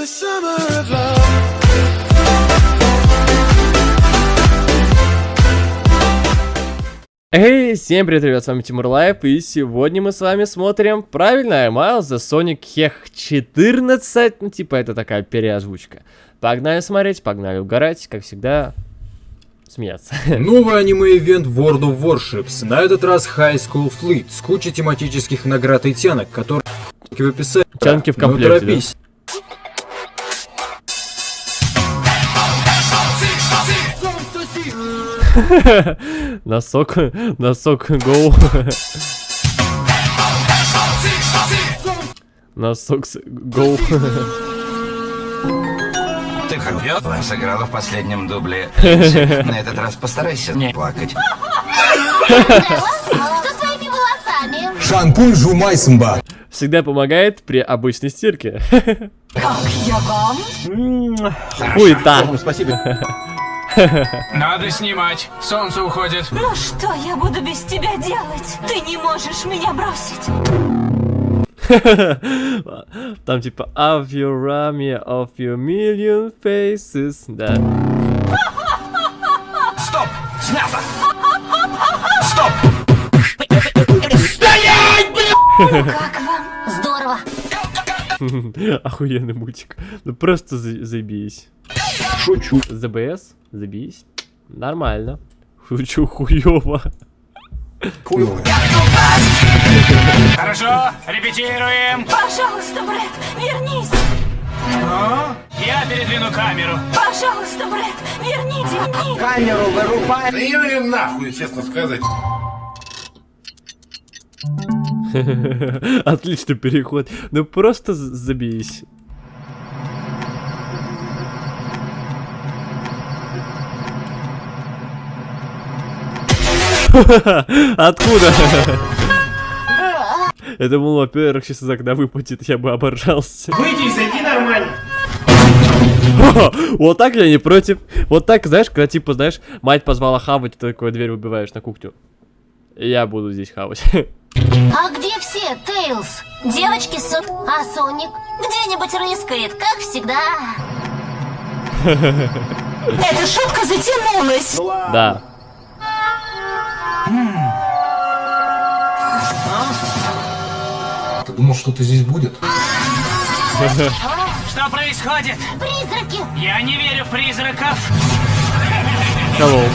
the summer of love. Эй, всем привет, ребят, с вами Тимур Лайв, и сегодня мы с вами смотрим, правильно, Miles The Sonic Hech 14, ну типа это такая переозвучка. Погнали смотреть, погнали угорать, как всегда, смеяться. Новый аниме-ивент World of Warships, на этот раз High School Fleet, с кучей тематических наград и тянок, которые в описании. Тянки в Ну, комплекте, торопись. Носок, носок, гоу. Носок, с- гоу. Ты хорошо сыграла в последнем дубле. На этот раз постарайся не плакать. Шампунь Жумайсмба. Всегда помогает при обычной стирке. Как я вам? Хуета. Надо снимать. Солнце уходит. Ну что я буду без тебя делать? Ты не можешь меня бросить. Там типа of your army of your million faces. Да. Стоп! Снято! Стоп! Как вам? Здорово. Охуенный мультик. Ну просто за- заебись. Шучу. ЗБС? Забись. Нормально. Шучу хуёво. Хорошо, репетируем. Пожалуйста, Брэд, вернись. Я передвину камеру. Пожалуйста, Брэд, верните. Или нахуй, честно сказать. Отличный переход. Ну просто з- Откуда? Я думал, во-первых, сейчас из окна выпадет, я бы оборжался. Выйди и зайди нормально. Вот так я не против. Вот так, знаешь, когда типа, знаешь, мать позвала хавать, ты такой дверь выбиваешь на кухню. Я буду здесь хавать. А где все, Тейлз? Девочки с... А Соник? Где-нибудь рыскает, как всегда. Эта шутка затянулась. Да. Ты думал, что ты здесь будет? Что происходит? Призраки. Я не верю в призраков. Hello.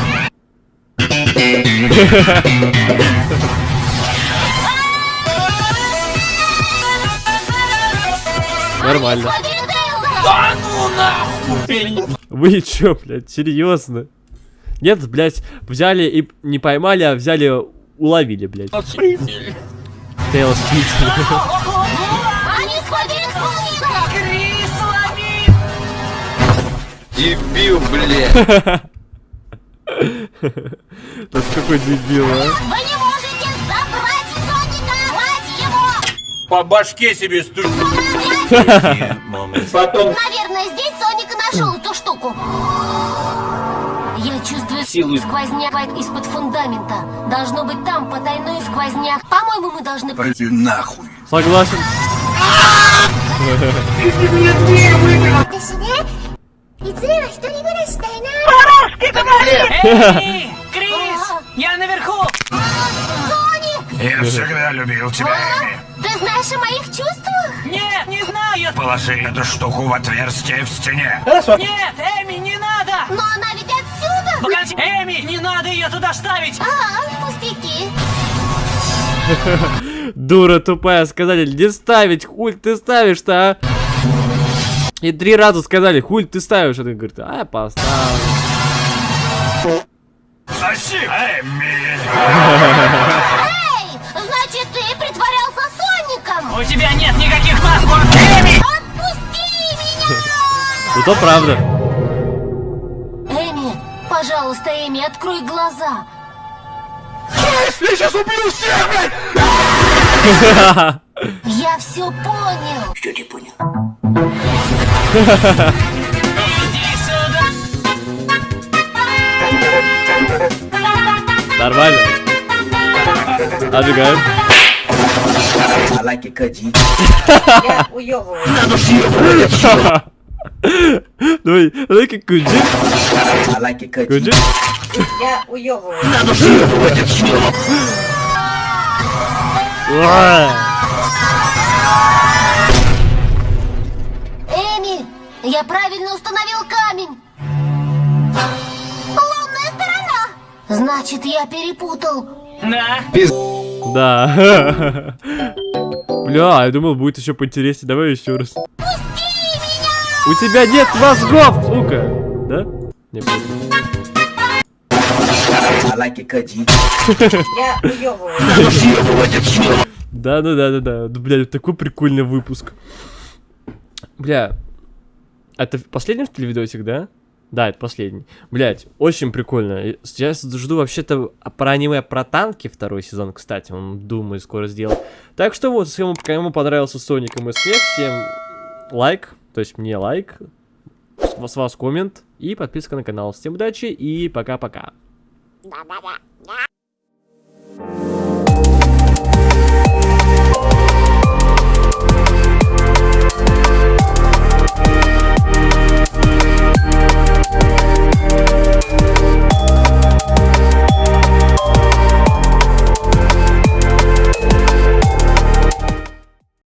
Нормально. Лови Тейлза. Вы чё, блядь, серьезно? Нет, блядь, взяли и не поймали, а взяли, уловили, блядь. Тейлз Спит. Они схватили Соника. Крис, лови! Дебил, блядь! Тут какой дебил, а? Вы не можете забрать Соника. Хвать его. По башке себе стук. Наверное, здесь Соник и нашел эту штуку. Силу. сквозняк из-под фундамента. Должно быть там потайной сквозняк. По-моему, мы должны... Пойди нахуй! Согласен. Эй, Крис! Я наверху! Я всегда любил тебя, Эми. Ты знаешь о моих чувствах? Нет, не знаю! Положи эту штуку в отверстие в стене. Нет, Эми, не надо! Погоди, Эми, не надо ее туда ставить! А, пустяки. Дура тупая, сказали, не ставить, хуй ты ставишь-то, а? И три раза сказали, хуй ты ставишь, а ты говорит, а я поставлю. Соси, Эми! Эй, значит, ты притворялся Соником. У тебя нет никаких паспортов! Эми! Отпусти меня! Ну то правда. Пожалуйста, Эми, открой глаза. Я все понял. Иди сюда! Нормально. Отжигаем. Давай, куджи. Куджи. Я уёбываю. Уа! Эми, я правильно установил камень. Лунная сторона. Значит, я перепутал. Да. Да. Бля, я думал, будет еще поинтереснее. Давай еще раз. У тебя нет мозгов, сука! Да? Не понял. Да, да, да, да. Да, Бля, такой прикольный выпуск. Бля, это последний что ли видосик, да? Да, это последний. Блять, очень прикольно. Сейчас жду вообще-то про аниме про танки второй сезон, кстати. Он, думаю, скоро сделать. Так что вот, если кому, кому понравился Соник и смех, всем лайк, то есть мне лайк, с, с вас коммент и подписка на канал. Всем удачи и пока-пока.